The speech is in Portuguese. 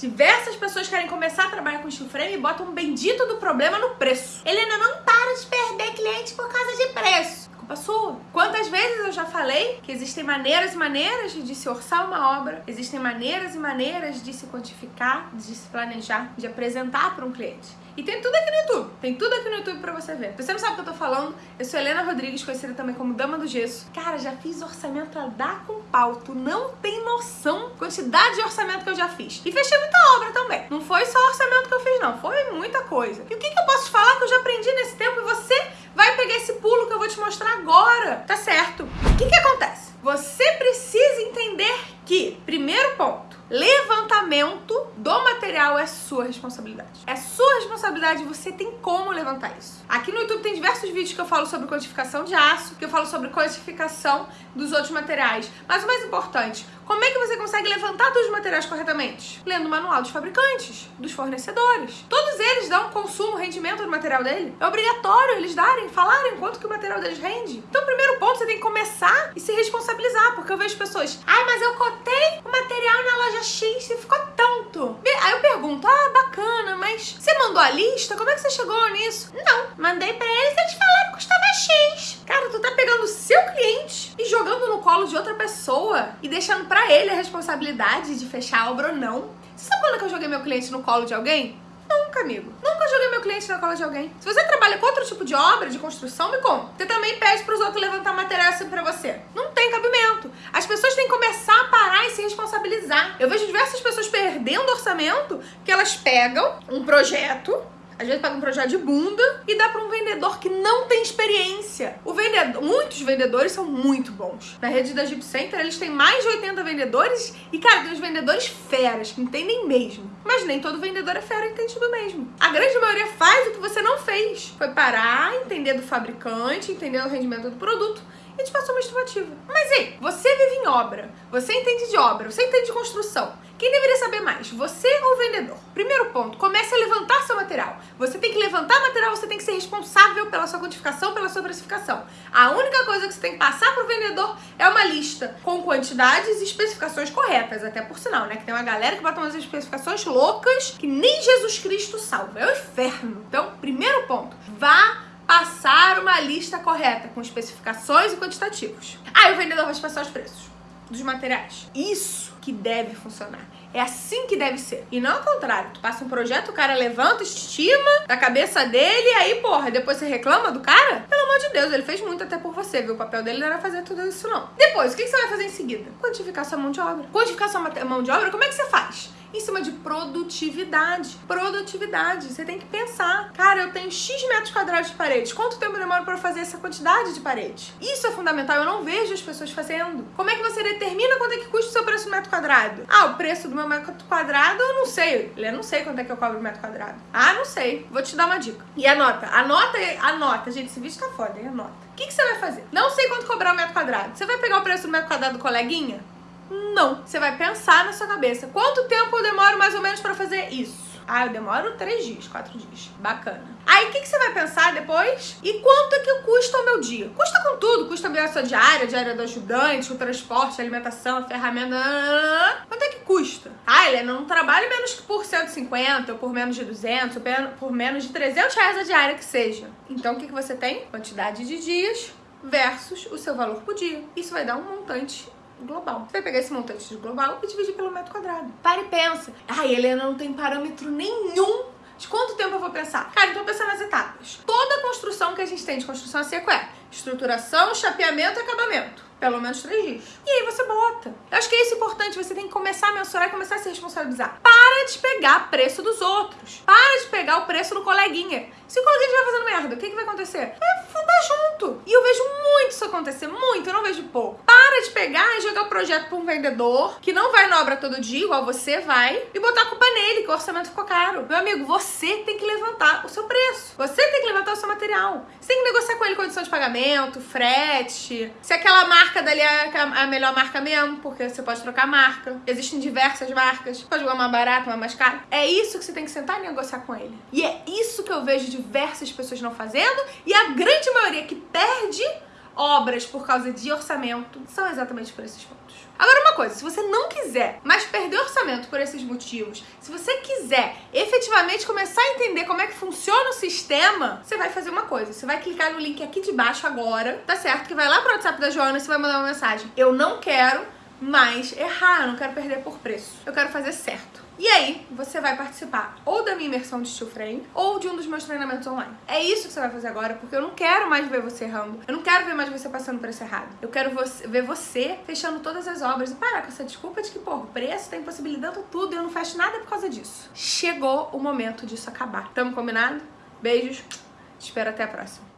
Diversas pessoas querem começar a trabalhar com steel frame e botam um bendito do problema no preço. Helena, não para de perder cliente por causa de preço. Culpa sua. Quantas vezes eu já falei que existem maneiras e maneiras de se orçar uma obra, existem maneiras e maneiras de se quantificar, de se planejar, de apresentar para um cliente. E tem tudo aqui no YouTube. Tem tudo aqui no YouTube pra você ver. Você não sabe o que eu tô falando? Eu sou Helena Rodrigues, conhecida também como Dama do Gesso. Cara, já fiz orçamento a dar com pau. Tu não tem noção quantidade de orçamento que eu já fiz. E fechei muita obra também. Não foi só orçamento que eu fiz, não. Foi muita coisa. E o que, que eu posso falar que eu já aprendi nesse tempo e você vai pegar esse pulo que eu vou te mostrar agora. Tá certo? O que, que acontece? Você precisa entender que, primeiro ponto, levantamento do material é sua responsabilidade. É sua responsabilidade, você tem como levantar isso. Aqui no YouTube tem diversos vídeos que eu falo sobre quantificação de aço, que eu falo sobre quantificação dos outros materiais. Mas o mais importante, como é que você consegue levantar todos os materiais corretamente? Lendo o manual dos fabricantes, dos fornecedores. Todos eles dão consumo, rendimento do material dele. É obrigatório eles darem, falarem quanto que o material deles rende. Então, primeiro ponto, você tem que começar e se responsabilizar, porque eu vejo pessoas, ai, mas eu cotei o material na loja X e ficou tanto. Aí eu pergunto, ah, bacana, mas você mandou a lista? Como é que você chegou nisso? Não, mandei pra eles, eles falaram que custava X. Cara, tu tá pegando o seu cliente e jogando no colo de outra pessoa e deixando pra ele a responsabilidade de fechar a obra ou não. Você sabe quando que eu joguei meu cliente no colo de alguém? Nunca, amigo. Nunca joguei meu cliente na cola de alguém. Se você trabalha com outro tipo de obra, de construção, me conta. Você também pede pros outros levantar material assim pra você. Não tem cabimento. As pessoas têm que começar a parar e se responsabilizar. Eu vejo diversas pessoas perdendo orçamento que elas pegam um projeto às vezes paga um projeto de bunda e dá para um vendedor que não tem experiência. O vendedor, muitos vendedores são muito bons. Na rede da Jeep Center, eles têm mais de 80 vendedores e, cara, tem os vendedores feras, que entendem mesmo. Mas nem todo vendedor é fera, entende tudo mesmo. A grande maioria faz o que você não fez. Foi parar, entender do fabricante, entender o rendimento do produto e te passou uma estimativa. Mas ei, você vive em obra, você entende de obra, você entende de construção. Quem deveria saber mais, você ou o vendedor? Primeiro ponto, comece a levantar seu material. Você tem que levantar material, você tem que ser responsável pela sua quantificação, pela sua precificação. A única coisa que você tem que passar para o vendedor é uma lista com quantidades e especificações corretas, até por sinal, né? Que tem uma galera que bota umas especificações loucas que nem Jesus Cristo salva. É o inferno. Então, primeiro ponto, vá uma lista correta com especificações e quantitativos. Aí o vendedor vai te passar os preços dos materiais. Isso que deve funcionar. É assim que deve ser. E não ao contrário. Tu passa um projeto, o cara levanta, estima da cabeça dele, e aí, porra, depois você reclama do cara? Pelo amor de Deus, ele fez muito até por você, viu? O papel dele não era fazer tudo isso, não. Depois, o que você vai fazer em seguida? Quantificar sua mão de obra. Quantificar sua mão de obra, como é que você faz? Em cima de produtividade. Produtividade. Você tem que pensar. Cara, eu tenho X metros quadrados de parede. Quanto tempo demora para fazer essa quantidade de parede? Isso é fundamental. Eu não vejo as pessoas fazendo. Como é que você determina quanto é que custa o seu preço do metro quadrado? Ah, o preço do meu metro quadrado eu não sei. Eu não sei quanto é que eu cobro o metro quadrado. Ah, não sei. Vou te dar uma dica. E anota. Anota, anota. Gente, esse vídeo tá foda, hein? Anota. O que, que você vai fazer? Não sei quanto cobrar o metro quadrado. Você vai pegar o preço do metro quadrado do coleguinha? Não. Você vai pensar na sua cabeça. Quanto tempo eu demoro mais ou menos pra fazer isso? Ah, eu demoro três dias, quatro dias. Bacana. Aí, o que, que você vai pensar depois? E quanto é que custa o meu dia? Custa com tudo. Custa a minha diária, a diária do ajudante, o transporte, a alimentação, a ferramenta. Quanto é que custa? Ah, Helena, não trabalho menos que por 150, ou por menos de 200, ou por menos de 300 reais a diária que seja. Então, o que, que você tem? Quantidade de dias versus o seu valor por dia. Isso vai dar um montante global. Você vai pegar esse montante de global e dividir pelo metro quadrado. Para e pensa. Ai, Helena, não tem parâmetro nenhum de quanto tempo eu vou pensar? Cara, então pensa nas etapas. Toda construção que a gente tem de construção a seco é estruturação, chapeamento e acabamento. Pelo menos três dias. E aí você bota. Eu acho que é isso importante. Você tem que começar a mensurar e começar a se responsabilizar. Para de pegar preço dos outros. Para de pegar o preço do coleguinha. Se o coleguinha estiver fazendo merda, o que, que vai acontecer? Vai fundar junto. E eu vejo muito isso acontecer. Muito, eu não vejo pouco. Para de pegar e jogar o projeto para um vendedor que não vai na obra todo dia, igual você vai, e botar a culpa nele, que o orçamento ficou caro. Meu amigo, você tem que levantar o seu preço. Você tem que levantar o seu material. Você tem que negociar com ele condição de pagamento, frete, se aquela marca dali é a melhor marca mesmo, porque você pode trocar marca. Existem diversas marcas. Pode jogar uma barata, uma mais cara. É isso que você tem que sentar e negociar com ele. E é isso que eu vejo diversas pessoas não fazendo e a grande maioria que perde obras por causa de orçamento, são exatamente por esses pontos. Agora uma coisa, se você não quiser mais perder orçamento por esses motivos, se você quiser efetivamente começar a entender como é que funciona o sistema, você vai fazer uma coisa, você vai clicar no link aqui de baixo agora, tá certo? Que vai lá pro WhatsApp da Joana e você vai mandar uma mensagem. Eu não quero mais errar, eu não quero perder por preço. Eu quero fazer certo. E aí, você vai participar ou da minha imersão de steel frame ou de um dos meus treinamentos online. É isso que você vai fazer agora, porque eu não quero mais ver você errando. Eu não quero ver mais você passando esse errado. Eu quero você, ver você fechando todas as obras e parar com essa desculpa de que, pô, o preço tá impossibilitando tudo e eu não fecho nada por causa disso. Chegou o momento disso acabar. Tamo combinado? Beijos. Te espero até a próxima.